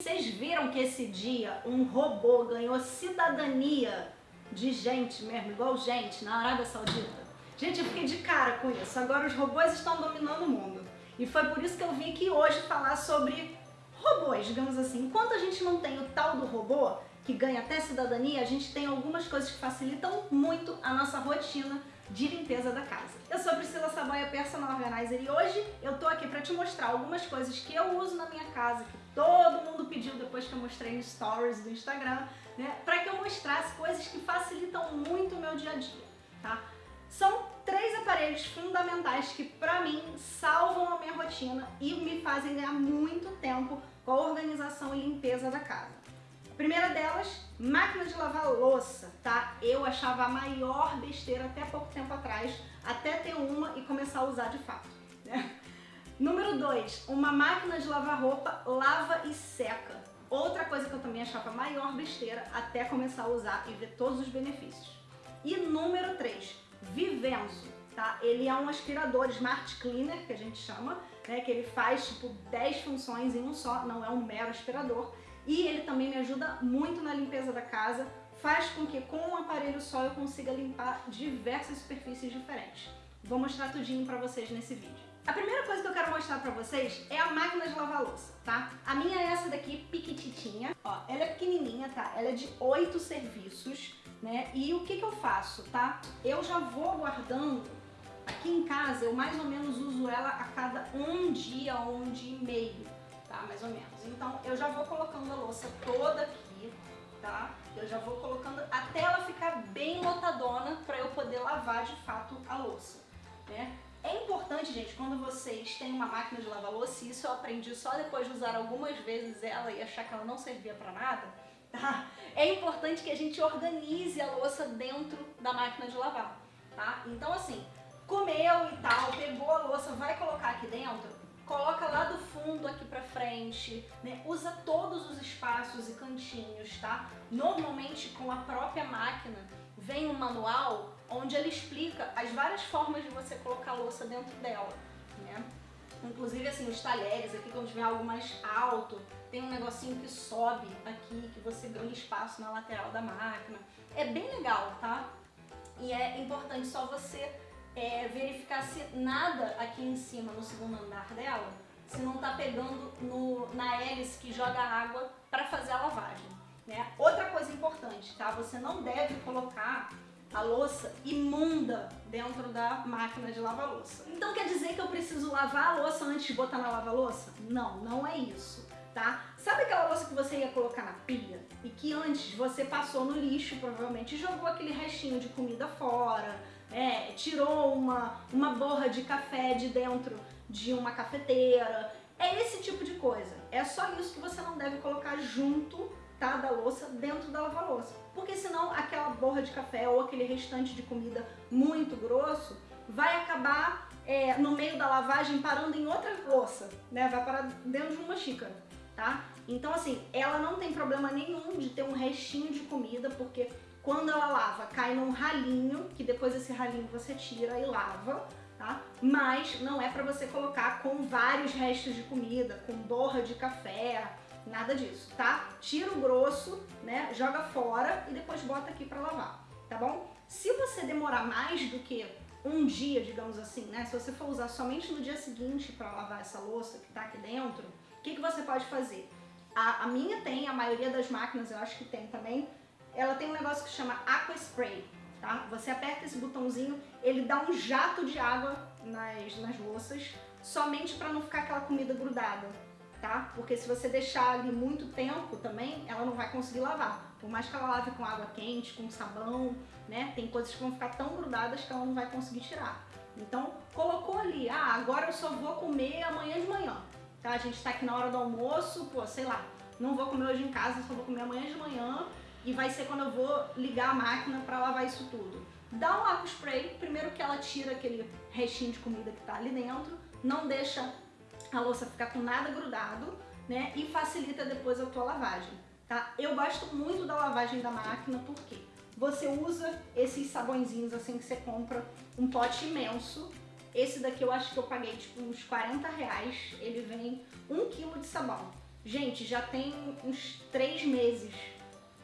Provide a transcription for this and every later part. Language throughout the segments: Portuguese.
Vocês viram que esse dia um robô ganhou cidadania de gente mesmo, igual gente, na Arábia Saudita? Gente, eu fiquei de cara com isso. Agora os robôs estão dominando o mundo. E foi por isso que eu vim aqui hoje falar sobre robôs, digamos assim. Enquanto a gente não tem o tal do robô, que ganha até cidadania, a gente tem algumas coisas que facilitam muito a nossa rotina de limpeza da casa. Eu sou Priscila Saboia, Personal Organizer, e hoje eu tô aqui para te mostrar algumas coisas que eu uso na minha casa, que todo mundo pediu depois que eu mostrei no Stories do Instagram, né, para que eu mostrasse coisas que facilitam muito o meu dia a dia, tá? São três aparelhos fundamentais que, pra mim, salvam a minha rotina e me fazem ganhar muito tempo com a organização e limpeza da casa. A primeira delas, máquina de lavar louça, tá? Eu achava a maior besteira até pouco tempo atrás, até ter uma e começar a usar de fato. Né? Número 2, uma máquina de lavar roupa lava e seca. Outra coisa que eu também achava maior besteira até começar a usar e ver todos os benefícios. E número 3, Vivenzo, tá? Ele é um aspirador Smart Cleaner, que a gente chama, né? Que ele faz, tipo, 10 funções em um só, não é um mero aspirador. E ele também me ajuda muito na limpeza da casa, faz com que com um aparelho só eu consiga limpar diversas superfícies diferentes. Vou mostrar tudinho pra vocês nesse vídeo. A primeira coisa que eu quero mostrar pra vocês é a máquina de lavar louça, tá? A minha é essa daqui, piquititinha. Ó, ela é pequenininha, tá? Ela é de 8 serviços né? E o que, que eu faço, tá? Eu já vou guardando, aqui em casa eu mais ou menos uso ela a cada um dia ou um dia e meio, tá? Mais ou menos. Então eu já vou colocando a louça toda aqui, tá? Eu já vou colocando até ela ficar bem lotadona para eu poder lavar de fato a louça, né? É importante, gente, quando vocês têm uma máquina de lavar louça, e isso eu aprendi só depois de usar algumas vezes ela e achar que ela não servia para nada, tá? É importante que a gente organize a louça dentro da máquina de lavar, tá? Então assim, comeu e tal, pegou a louça, vai colocar aqui dentro, coloca lá do fundo aqui pra frente, né? Usa todos os espaços e cantinhos, tá? Normalmente com a própria máquina vem um manual onde ele explica as várias formas de você colocar a louça dentro dela, né? Inclusive, assim, os talheres aqui, quando tiver algo mais alto, tem um negocinho que sobe aqui, que você ganha espaço na lateral da máquina. É bem legal, tá? E é importante só você é, verificar se nada aqui em cima, no segundo andar dela, se não tá pegando no, na hélice que joga água para fazer a lavagem. Né? Outra coisa importante, tá? Você não deve colocar a louça imunda dentro da máquina de lavar louça. Então quer dizer que eu preciso lavar a louça antes de botar na lava-louça? Não, não é isso, tá? Sabe aquela louça que você ia colocar na pia e que antes você passou no lixo, provavelmente, jogou aquele restinho de comida fora, né? tirou uma, uma borra de café de dentro de uma cafeteira, é esse tipo de coisa. É só isso que você não deve colocar junto tá, da louça dentro da lava-louça. Porque senão aquela borra de café ou aquele restante de comida muito grosso vai acabar é, no meio da lavagem parando em outra louça, né? Vai parar dentro de uma xícara, tá? Então assim, ela não tem problema nenhum de ter um restinho de comida, porque quando ela lava cai num ralinho, que depois esse ralinho você tira e lava, tá? Mas não é pra você colocar com vários restos de comida, com borra de café, Nada disso, tá? Tira o grosso, né? Joga fora e depois bota aqui pra lavar, tá bom? Se você demorar mais do que um dia, digamos assim, né? Se você for usar somente no dia seguinte para lavar essa louça que tá aqui dentro, o que, que você pode fazer? A, a, minha tem, a maioria das máquinas eu acho que tem também, ela tem um negócio que chama Aqua Spray, tá? Você aperta esse botãozinho, ele dá um jato de água nas, nas louças, somente para não ficar aquela comida grudada tá? Porque se você deixar ali muito tempo também, ela não vai conseguir lavar. Por mais que ela lave com água quente, com sabão, né? Tem coisas que vão ficar tão grudadas que ela não vai conseguir tirar. Então, colocou ali, ah, agora eu só vou comer amanhã de manhã, tá? A gente tá aqui na hora do almoço, pô, sei lá, não vou comer hoje em casa, só vou comer amanhã de manhã e vai ser quando eu vou ligar a máquina para lavar isso tudo. Dá um água spray, primeiro que ela tira aquele restinho de comida que tá ali dentro, não deixa a louça ficar com nada grudado, né? E facilita depois a tua lavagem, tá? Eu gosto muito da lavagem da máquina, porque você usa esses sabõezinhos assim que você compra, um pote imenso. Esse daqui eu acho que eu paguei tipo uns 40 reais, ele vem um quilo de sabão. Gente, já tem uns três meses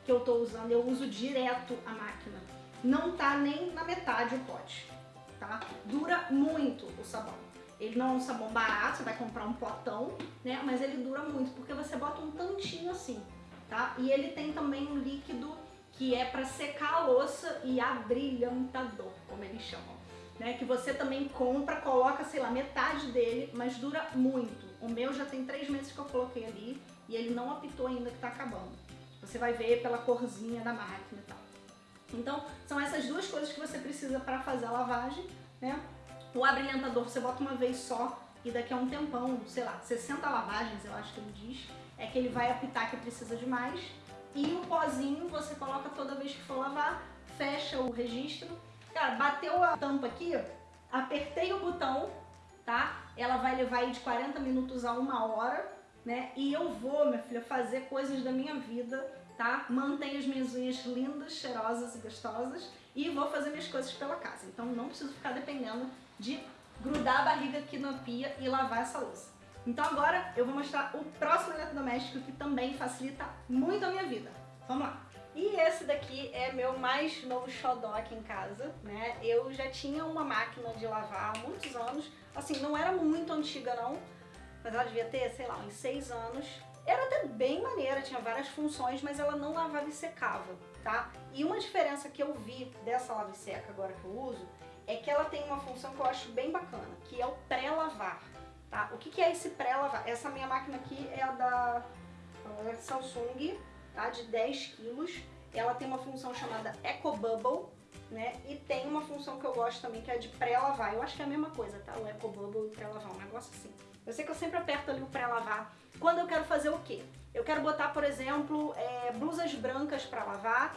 que eu tô usando, eu uso direto a máquina. Não tá nem na metade o pote, tá? Dura muito o sabão. Ele não é um sabão barato, você vai comprar um potão, né? Mas ele dura muito, porque você bota um tantinho assim, tá? E ele tem também um líquido que é para secar a louça e abrilhantador, como eles chamam. Né, que você também compra, coloca, sei lá, metade dele, mas dura muito. O meu já tem três meses que eu coloquei ali e ele não apitou ainda que tá acabando. Você vai ver pela corzinha da máquina e tal. Então, são essas duas coisas que você precisa para fazer a lavagem, né? O abrilhantador você bota uma vez só e daqui a um tempão, sei lá, 60 lavagens, eu acho que ele diz, é que ele vai apitar que precisa de mais. E o pozinho você coloca toda vez que for lavar, fecha o registro. Cara, bateu a tampa aqui, apertei o botão, tá? Ela vai levar aí de 40 minutos a uma hora né? E eu vou, minha filha, fazer coisas da minha vida, tá? Mantenho as minhas unhas lindas, cheirosas e gostosas e vou fazer minhas coisas pela casa. Então não preciso ficar dependendo de grudar a barriga aqui na pia e lavar essa louça. Então agora eu vou mostrar o próximo eletrodoméstico que também facilita muito a minha vida. Vamos lá! E esse daqui é meu mais novo xodó aqui em casa, né? Eu já tinha uma máquina de lavar há muitos anos, assim, não era muito antiga não, mas ela devia ter, sei lá, uns seis anos. Era até bem maneira, tinha várias funções, mas ela não lavava e secava, tá? E uma diferença que eu vi dessa lava e seca agora que eu uso, é que ela tem uma função que eu acho bem bacana, que é o pré-lavar, tá? O que, que é esse pré-lavar? Essa minha máquina aqui é a da é Samsung, tá? De 10 quilos. Ela tem uma função chamada Eco Bubble, né? E tem uma função que eu gosto também, que é de pré-lavar. Eu acho que é a mesma coisa, tá? O Eco Bubble e pré-lavar, um negócio assim. Eu sei que eu sempre aperto ali o pré-lavar. Quando eu quero fazer o quê? Eu quero botar, por exemplo, é, blusas brancas para lavar.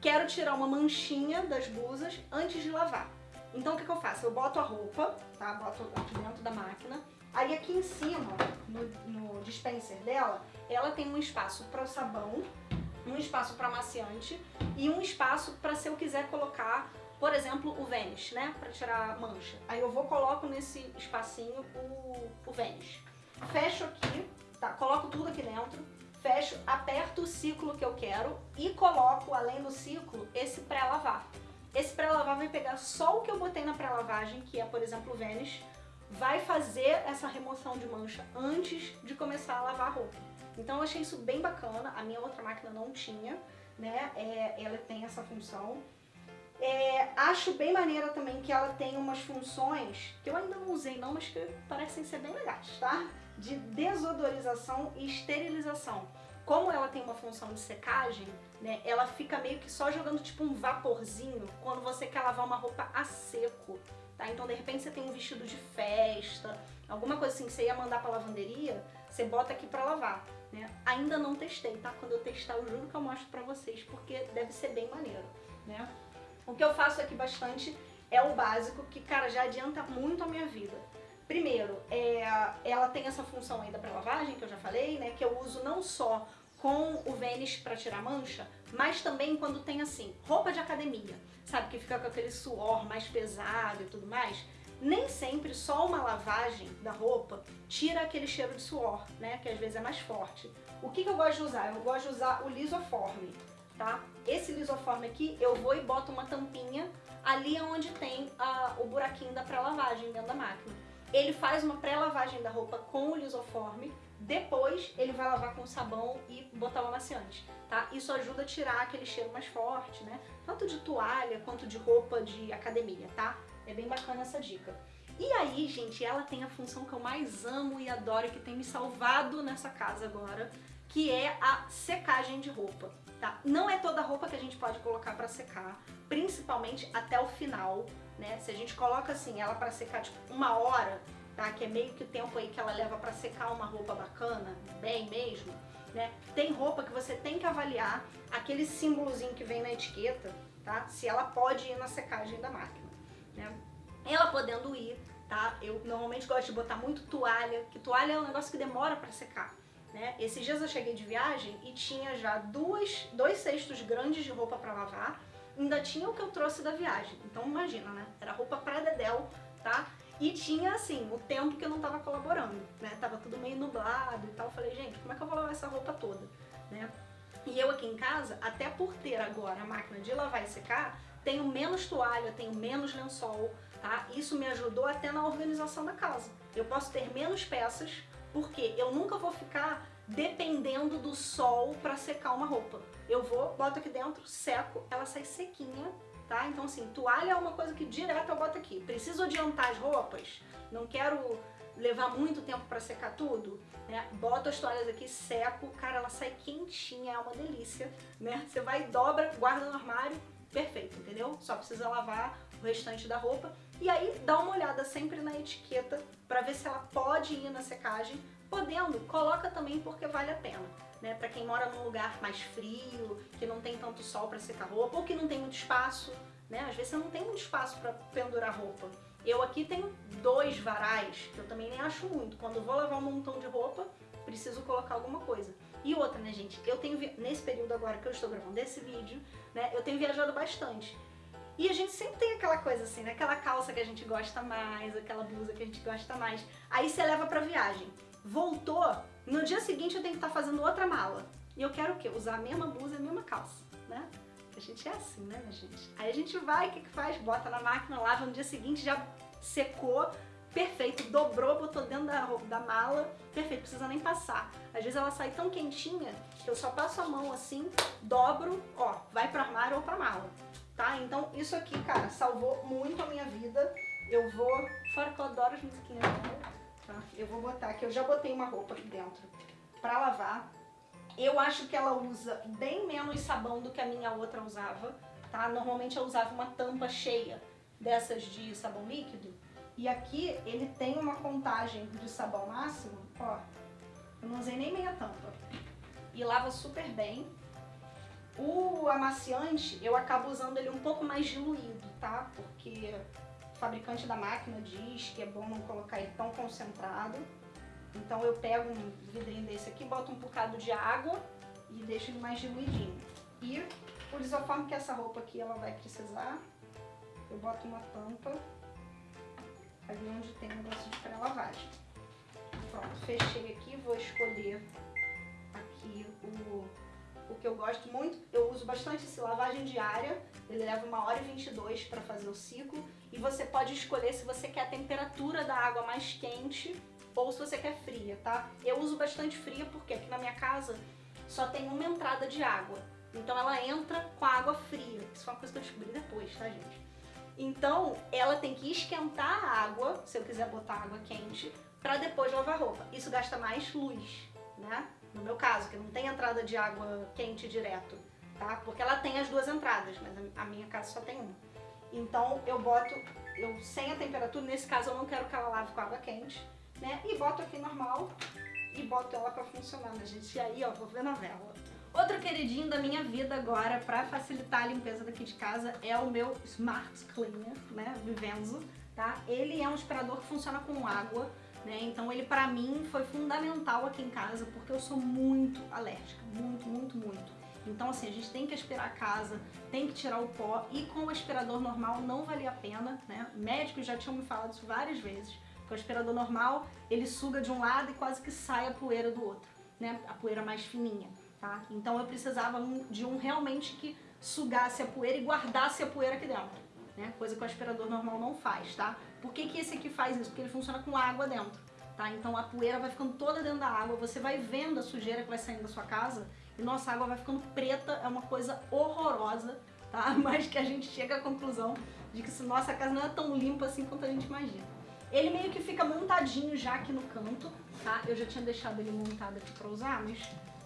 Quero tirar uma manchinha das blusas antes de lavar. Então o que, que eu faço? Eu boto a roupa, tá? Boto aqui dentro da máquina. Aí aqui em cima, no, no dispenser dela, ela tem um espaço para o sabão, um espaço para amaciante e um espaço para se eu quiser colocar por exemplo, o Vênus, né? Pra tirar mancha. Aí eu vou, coloco nesse espacinho o, o Vênus. Fecho aqui, tá? Coloco tudo aqui dentro. Fecho, aperto o ciclo que eu quero e coloco, além do ciclo, esse pré-lavar. Esse pré-lavar vai pegar só o que eu botei na pré-lavagem, que é, por exemplo, o Vênus, vai fazer essa remoção de mancha antes de começar a lavar a roupa. Então eu achei isso bem bacana, a minha outra máquina não tinha, né? É, ela tem essa função. É, acho bem maneira também que ela tem umas funções, que eu ainda não usei não, mas que parecem ser bem legais, tá? De desodorização e esterilização. Como ela tem uma função de secagem, né, ela fica meio que só jogando tipo um vaporzinho quando você quer lavar uma roupa a seco, tá? Então de repente você tem um vestido de festa, alguma coisa assim que você ia mandar pra lavanderia, você bota aqui pra lavar, né? Ainda não testei, tá? Quando eu testar eu juro que eu mostro pra vocês, porque deve ser bem maneiro, né? O que eu faço aqui bastante é o básico, que, cara, já adianta muito a minha vida. Primeiro, é, ela tem essa função aí da pré-lavagem, que eu já falei, né? Que eu uso não só com o Vênus para tirar mancha, mas também quando tem assim, roupa de academia, sabe? Que fica com aquele suor mais pesado e tudo mais. Nem sempre só uma lavagem da roupa tira aquele cheiro de suor, né? Que às vezes é mais forte. O que, que eu gosto de usar? Eu gosto de usar o lisoforme tá? Esse lisoforme aqui, eu vou e boto uma tampinha ali onde tem a, o buraquinho da pré-lavagem dentro da máquina. Ele faz uma pré-lavagem da roupa com o lisoforme, depois ele vai lavar com sabão e botar o amaciante, tá? Isso ajuda a tirar aquele cheiro mais forte, né? Tanto de toalha quanto de roupa de academia, tá? É bem bacana essa dica. E aí, gente, ela tem a função que eu mais amo e adoro, que tem me salvado nessa casa agora, que é a secagem de roupa tá? Não é toda roupa que a gente pode colocar pra secar, principalmente até o final, né? Se a gente coloca assim, ela pra secar tipo uma hora, tá? Que é meio que o tempo aí que ela leva pra secar uma roupa bacana, bem mesmo, né? Tem roupa que você tem que avaliar aquele símbolozinho que vem na etiqueta, tá? Se ela pode ir na secagem da máquina, né? Ela podendo ir, tá? Eu normalmente gosto de botar muito toalha, que toalha é um negócio que demora pra secar. Né? Esses dias eu cheguei de viagem e tinha já duas, dois cestos grandes de roupa para lavar, ainda tinha o que eu trouxe da viagem. Então imagina, né? Era roupa pra dedéu, tá? E tinha, assim, o tempo que eu não tava colaborando, né? Tava tudo meio nublado e tal. Eu falei, gente, como é que eu vou lavar essa roupa toda, né? E eu aqui em casa, até por ter agora a máquina de lavar e secar, tenho menos toalha, tenho menos lençol, tá? Isso me ajudou até na organização da casa. Eu posso ter menos peças, porque eu nunca vou ficar dependendo do sol para secar uma roupa. Eu vou, boto aqui dentro, seco, ela sai sequinha, tá? Então assim, toalha é uma coisa que direto eu boto aqui. Preciso adiantar as roupas, não quero levar muito tempo para secar tudo, né? Boto as toalhas aqui, seco, cara, ela sai quentinha, é uma delícia, né? Você vai, dobra, guarda no armário, perfeito, entendeu? Só precisa lavar o restante da roupa. E aí dá uma olhada sempre na etiqueta para ver se ela pode ir na secagem. Podendo, coloca também porque vale a pena. Né? Para quem mora num lugar mais frio, que não tem tanto sol para secar roupa, ou que não tem muito espaço, né? Às vezes você não tem muito espaço para pendurar roupa. Eu aqui tenho dois varais, que eu também nem acho muito. Quando eu vou lavar um montão de roupa, preciso colocar alguma coisa. E outra, né, gente? Eu tenho, nesse período agora que eu estou gravando esse vídeo, né, eu tenho viajado bastante. E a gente sempre tem aquela coisa assim, né? Aquela calça que a gente gosta mais, aquela blusa que a gente gosta mais. Aí você leva pra viagem. Voltou, no dia seguinte eu tenho que estar tá fazendo outra mala. E eu quero o quê? Usar a mesma blusa e a mesma calça, né? A gente é assim, né, minha gente? Aí a gente vai, o que que faz? Bota na máquina, lava no dia seguinte, já secou, perfeito, dobrou, botou dentro da, da mala, perfeito, precisa nem passar. Às vezes ela sai tão quentinha que eu só passo a mão assim, dobro, ó, vai pro armário ou pra mala tá? Então isso aqui, cara, salvou muito a minha vida. Eu vou, fora que eu adoro as musiquinhas tá? Eu vou botar aqui, eu já botei uma roupa aqui dentro pra lavar. Eu acho que ela usa bem menos sabão do que a minha outra usava, tá? Normalmente eu usava uma tampa cheia dessas de sabão líquido. E aqui ele tem uma contagem de sabão máximo, ó. Eu não usei nem meia tampa. E lava super bem. O amaciante, eu acabo usando ele um pouco mais diluído, tá? Porque o fabricante da máquina diz que é bom não colocar ele tão concentrado. Então eu pego um vidrinho desse aqui, boto um bocado de água e deixo ele mais diluidinho. E por isoforme que essa roupa aqui ela vai precisar, eu boto uma tampa ali onde tem o negócio de pré-lavagem. Pronto, fechei aqui, vou escolher aqui o o que eu gosto muito, eu uso bastante esse lavagem diária, ele leva uma hora e 22 para fazer o ciclo, e você pode escolher se você quer a temperatura da água mais quente ou se você quer fria, tá? Eu uso bastante fria porque aqui na minha casa só tem uma entrada de água, então ela entra com a água fria, isso é uma coisa que eu descobri depois, tá gente? Então ela tem que esquentar a água, se eu quiser botar água quente, para depois lavar roupa. Isso gasta mais luz, né? no meu caso, que não tem entrada de água quente direto, tá? Porque ela tem as duas entradas, mas a minha casa só tem uma. Então eu boto, eu sem a temperatura, nesse caso eu não quero que ela lave com água quente, né? E boto aqui normal e boto ela pra funcionar, né, gente? E aí, ó, vou ver novela. Outro queridinho da minha vida agora, pra facilitar a limpeza daqui de casa, é o meu Smart Cleaner, né, Vivenzo, tá? Ele é um aspirador que funciona com água, né? Então ele para mim foi fundamental aqui em casa porque eu sou muito alérgica, muito, muito, muito. Então assim, a gente tem que aspirar a casa, tem que tirar o pó e com o aspirador normal não valia a pena, né? Médicos já tinham me falado isso várias vezes, que o aspirador normal ele suga de um lado e quase que sai a poeira do outro, né? A poeira mais fininha, tá? Então eu precisava de um realmente que sugasse a poeira e guardasse a poeira aqui dentro né? Coisa que o aspirador normal não faz, tá? Por que, que esse aqui faz isso? Porque ele funciona com água dentro, tá? Então a poeira vai ficando toda dentro da água, você vai vendo a sujeira que vai saindo da sua casa e nossa água vai ficando preta, é uma coisa horrorosa, tá? Mas que a gente chega à conclusão de que nossa casa não é tão limpa assim quanto a gente imagina. Ele meio que fica montadinho já aqui no canto, tá? Eu já tinha deixado ele montado aqui pra usar, mas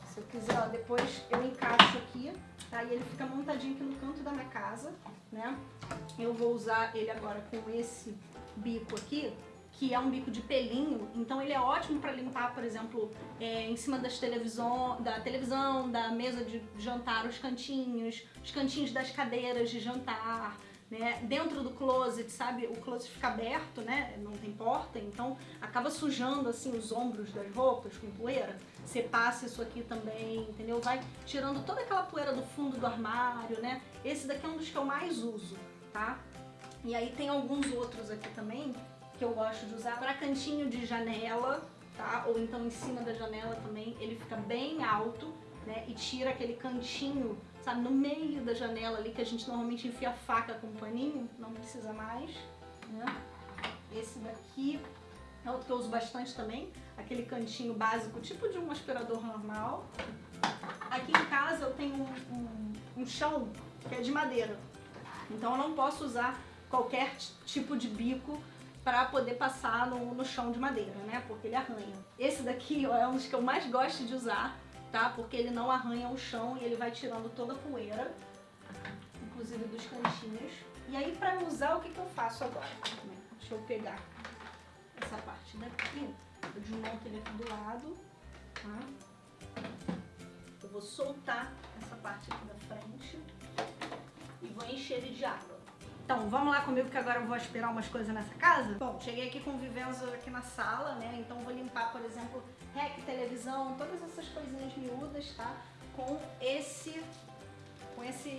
se eu quiser, ó, depois eu encaixo aqui, tá? E ele fica montadinho aqui no canto da minha casa, né? Eu vou usar ele agora com esse bico aqui, que é um bico de pelinho, então ele é ótimo para limpar, por exemplo, é, em cima das televisão, da televisão, da mesa de jantar, os cantinhos, os cantinhos das cadeiras de jantar, né? Dentro do closet, sabe? O closet fica aberto, né? Não tem porta, então acaba sujando assim os ombros das roupas com poeira. Você passa isso aqui também, entendeu? Vai tirando toda aquela poeira do fundo do armário, né? Esse daqui é um dos que eu mais uso, tá? E aí tem alguns outros aqui também que eu gosto de usar para cantinho de janela, tá? Ou então em cima da janela também, ele fica bem alto, né? E tira aquele cantinho, sabe, no meio da janela ali que a gente normalmente enfia a faca com um paninho, não precisa mais, né? Esse daqui é outro que eu uso bastante também, aquele cantinho básico, tipo de um aspirador normal. Aqui em casa eu tenho um, um, um chão que é de madeira, então eu não posso usar qualquer tipo de bico para poder passar no, no, chão de madeira, né? Porque ele arranha. Esse daqui ó, é um dos que eu mais gosto de usar, tá? Porque ele não arranha o chão e ele vai tirando toda a poeira, inclusive dos cantinhos. E aí para usar, o que, que eu faço agora? Deixa eu pegar essa parte daqui, eu desmonto ele aqui do lado, tá? Eu vou soltar essa parte aqui da frente e vou encher ele de água. Então, vamos lá comigo que agora eu vou aspirar umas coisas nessa casa? Bom, cheguei aqui com Vivenzo aqui na sala, né? Então vou limpar, por exemplo, rec, televisão, todas essas coisinhas miúdas, tá? Com esse, com esse,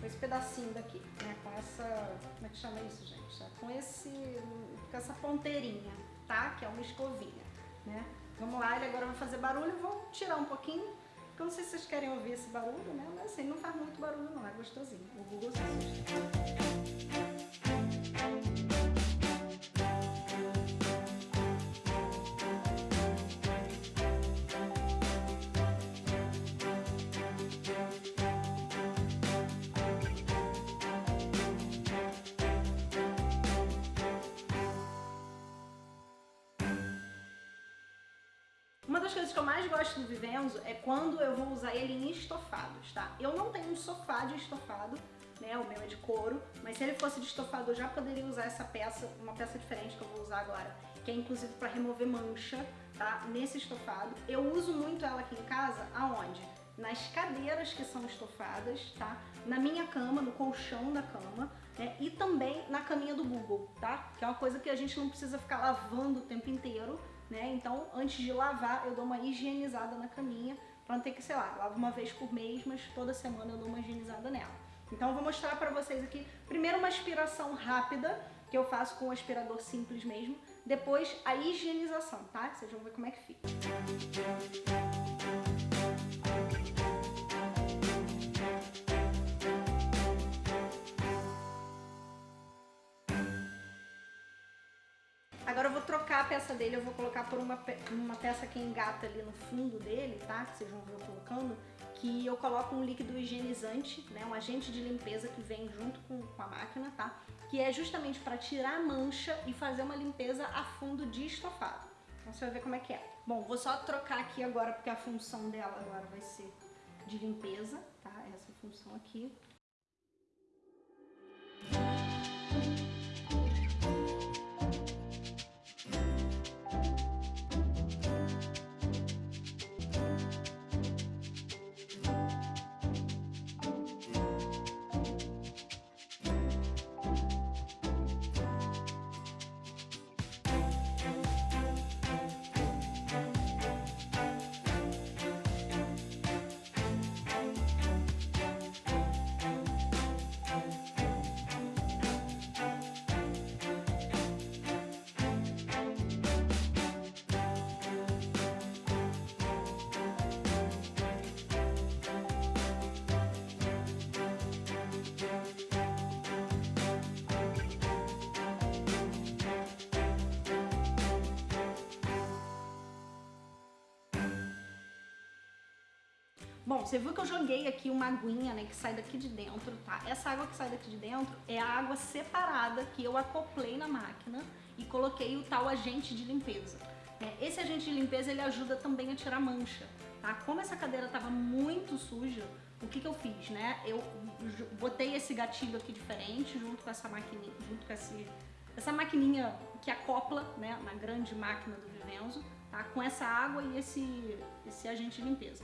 com esse pedacinho daqui, né? Com essa, como é que chama isso, gente? Tá? Com esse, com essa ponteirinha, tá? Que é uma escovinha, né? Vamos lá, ele agora vai fazer barulho, vou tirar um pouquinho, porque eu não sei se vocês querem ouvir esse barulho, né? Mas assim, não faz muito barulho não, é gostosinho. O Google Uma das coisas que eu mais gosto do Vivenzo é quando eu vou usar ele em estofados, tá? Eu não tenho um sofá de estofado, né? O meu é de couro, mas se ele fosse de estofado eu já poderia usar essa peça, uma peça diferente que eu vou usar agora, que é inclusive para remover mancha, tá? Nesse estofado. Eu uso muito ela aqui em casa, aonde? Nas cadeiras que são estofadas, tá? Na minha cama, no colchão da cama, né? E também na caminha do Google, tá? Que é uma coisa que a gente não precisa ficar lavando o tempo inteiro, né? Então, antes de lavar, eu dou uma higienizada na caminha, pra não ter que, sei lá, lavo uma vez por mês, mas toda semana eu dou uma higienizada nela. Então, eu vou mostrar pra vocês aqui, primeiro uma aspiração rápida, que eu faço com o aspirador simples mesmo, depois a higienização, tá? Vocês vão ver como é que fica. Peça dele, eu vou colocar por uma, uma peça que engata ali no fundo dele, tá? Que vocês vão ver colocando, que eu coloco um líquido higienizante, né? Um agente de limpeza que vem junto com, com a máquina, tá? Que é justamente para tirar a mancha e fazer uma limpeza a fundo de estofado. Então você vai ver como é que é. Bom, vou só trocar aqui agora, porque a função dela agora vai ser de limpeza, tá? Essa função aqui. Bom, você viu que eu joguei aqui uma aguinha, né, que sai daqui de dentro, tá? Essa água que sai daqui de dentro é a água separada que eu acoplei na máquina e coloquei o tal agente de limpeza. É, esse agente de limpeza, ele ajuda também a tirar mancha, tá? Como essa cadeira tava muito suja, o que que eu fiz, né? Eu botei esse gatilho aqui diferente junto com essa maquininha, junto com esse, essa maquininha que acopla, né, na grande máquina do Vivenzo, tá? Com essa água e esse, esse agente de limpeza.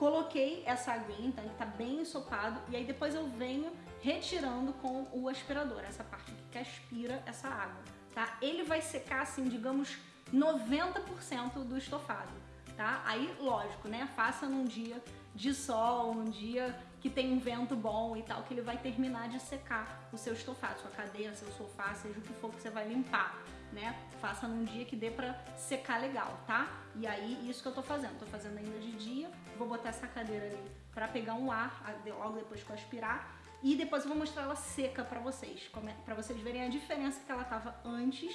Coloquei essa aguinha, então ele tá bem ensopado, e aí depois eu venho retirando com o aspirador, essa parte que aspira essa água, tá? Ele vai secar, assim, digamos, 90% do estofado, tá? Aí, lógico, né? Faça num dia de sol, um dia que tem um vento bom e tal, que ele vai terminar de secar o seu estofado, sua cadeira, seu sofá, seja o que for que você vai limpar, né? Faça num dia que dê pra secar legal, tá? E aí, isso que eu tô fazendo. Tô fazendo ainda de dia. Vou botar essa cadeira ali pra pegar um ar logo depois que eu aspirar. E depois eu vou mostrar ela seca pra vocês. Pra vocês verem a diferença que ela tava antes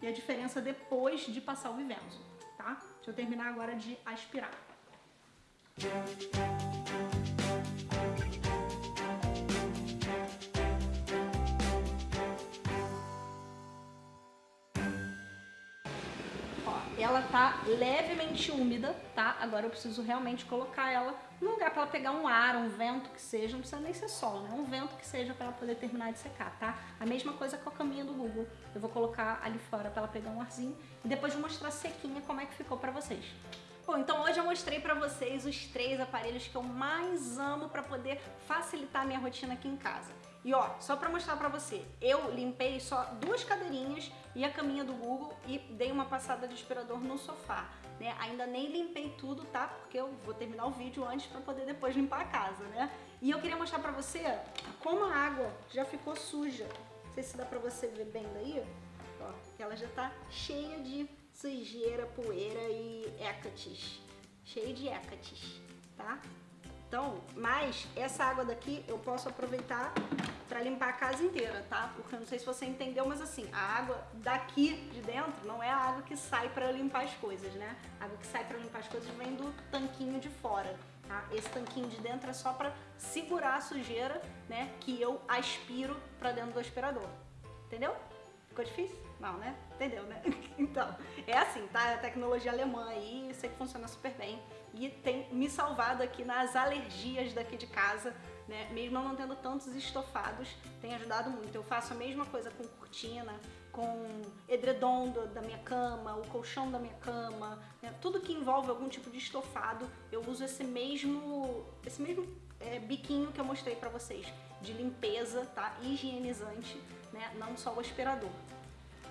e a diferença depois de passar o Vivenzo, tá? Deixa eu terminar agora de aspirar. Ela tá levemente úmida, tá? Agora eu preciso realmente colocar ela num lugar para ela pegar um ar, um vento que seja, não precisa nem ser sol, né? Um vento que seja para ela poder terminar de secar, tá? A mesma coisa com a caminha do Google. Eu vou colocar ali fora para ela pegar um arzinho e depois vou mostrar sequinha como é que ficou para vocês. Bom, então hoje eu mostrei pra vocês os três aparelhos que eu mais amo pra poder facilitar a minha rotina aqui em casa. E ó, só pra mostrar pra você, eu limpei só duas cadeirinhas e a caminha do Google e dei uma passada de aspirador no sofá. Né? Ainda nem limpei tudo, tá? Porque eu vou terminar o vídeo antes pra poder depois limpar a casa, né? E eu queria mostrar pra você como a água já ficou suja. Não sei se dá pra você ver bem daí, ó. Ela já tá cheia de sujeira, poeira e hécates. Cheia de hécates, tá? Então, mas essa água daqui eu posso aproveitar para limpar a casa inteira, tá? Porque eu não sei se você entendeu, mas assim, a água daqui de dentro não é a água que sai para limpar as coisas, né? A água que sai para limpar as coisas vem do tanquinho de fora, tá? Esse tanquinho de dentro é só para segurar a sujeira, né? Que eu aspiro para dentro do aspirador. Entendeu? Ficou difícil? Não, né? Entendeu, né? Então, é assim, tá? A tecnologia alemã aí, sei que funciona super bem e tem me salvado aqui nas alergias daqui de casa, né? Mesmo não tendo tantos estofados, tem ajudado muito. Eu faço a mesma coisa com cortina, com edredom da minha cama, o colchão da minha cama, né? tudo que envolve algum tipo de estofado, eu uso esse mesmo, esse mesmo é, biquinho que eu mostrei pra vocês, de limpeza, tá? Higienizante, né? Não só o aspirador.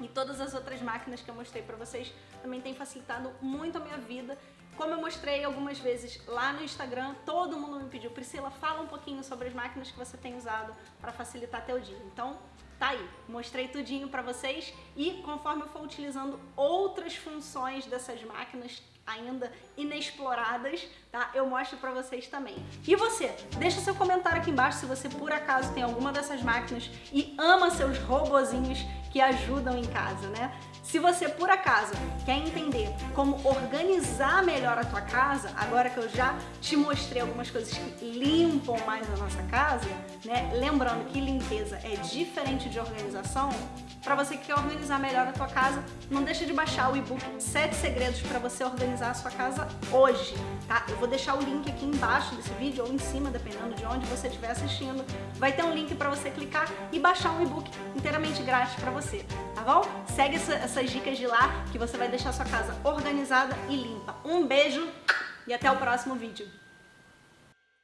E todas as outras máquinas que eu mostrei pra vocês também tem facilitado muito a minha vida como eu mostrei algumas vezes lá no Instagram, todo mundo me pediu, Priscila, fala um pouquinho sobre as máquinas que você tem usado para facilitar teu dia. Então, tá aí, mostrei tudinho para vocês e conforme eu for utilizando outras funções dessas máquinas ainda inexploradas, tá? Eu mostro pra vocês também. E você? Deixa seu comentário aqui embaixo se você por acaso tem alguma dessas máquinas e ama seus robozinhos que ajudam em casa, né? Se você, por acaso, quer entender como organizar melhor a tua casa, agora que eu já te mostrei algumas coisas que limpam mais a nossa casa, né? Lembrando que limpeza é diferente de organização, para você que quer organizar melhor a tua casa, não deixa de baixar o e-book 7 segredos para você organizar a sua casa hoje, tá? Eu vou deixar o link aqui embaixo desse vídeo ou em cima, dependendo de onde você estiver assistindo. Vai ter um link para você clicar e baixar um e-book inteiramente grátis para você, tá bom? Segue essa, essas dicas de lá que você vai deixar sua casa organizada e limpa. Um beijo e até o próximo vídeo.